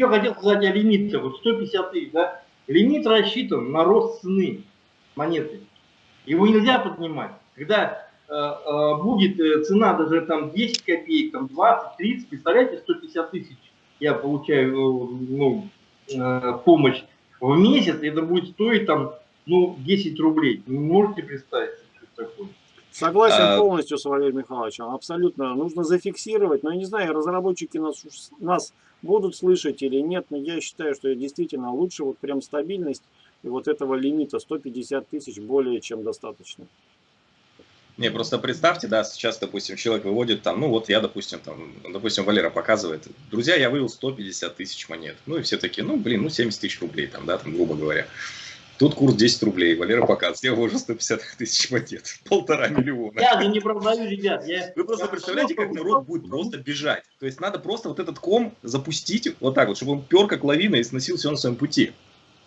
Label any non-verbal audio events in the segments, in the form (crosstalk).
Еще хотел сказать о лимите, вот 150 тысяч, да? Лимит рассчитан на рост цены монеты. Его нельзя поднимать. Когда э, э, будет э, цена даже там 10 копеек, там 20, 30, представляете, 150 тысяч я получаю э, ну, э, помощь в месяц, это будет стоить там, ну, 10 рублей. Вы можете представить? Согласен а... полностью с Валерием Михайловичем, абсолютно. Нужно зафиксировать, но я не знаю, разработчики нас, нас будут слышать или нет, но я считаю, что действительно лучше вот прям стабильность и вот этого лимита 150 тысяч более чем достаточно. Не, просто представьте, да, сейчас, допустим, человек выводит там, ну вот я, допустим, там, допустим, Валера показывает, друзья, я вывел 150 тысяч монет. Ну и все такие, ну блин, ну 70 тысяч рублей там, да, там, грубо говоря. Тут курс 10 рублей, Валера показывает, я вывожу 150 тысяч монет, (laughs) полтора миллиона. Я же не продаю, ребят. Я... Вы просто представляете, как народ будет просто бежать. То есть надо просто вот этот ком запустить вот так вот, чтобы он пер как лавина и сносил все на своем пути.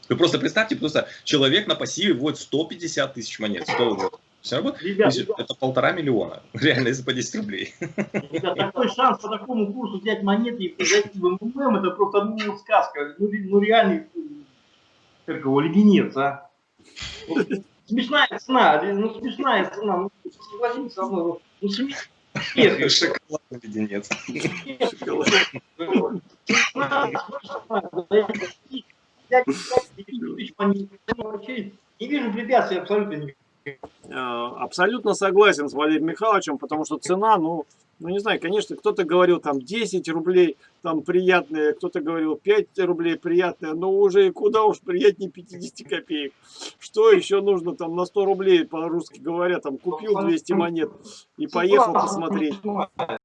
Вы просто представьте, просто человек на пассиве вводит 150 тысяч монет. 100, все равно ребят, ребят. это полтора миллиона. (laughs) Реально, если по 10 рублей. Ребят, такой шанс по такому курсу взять монеты и зайти в МММ, это просто ну, сказка. Ну, ну реальный, как его, леденец, а. Ну, смешная цена, ну смешная цена, ну согласитесь со мной, ну смешная. (laughs) Шоколадный леденец. Не вижу препятствий абсолютно никаких. Э, абсолютно согласен с Валерием Михайловичем, потому что цена, ну, ну не знаю, конечно, кто-то говорил там 10 рублей, там приятные, кто-то говорил 5 рублей приятные, но уже куда уж приятнее 50 копеек. Что еще нужно там на 100 рублей, по-русски говоря, там купил 200 монет и поехал посмотреть.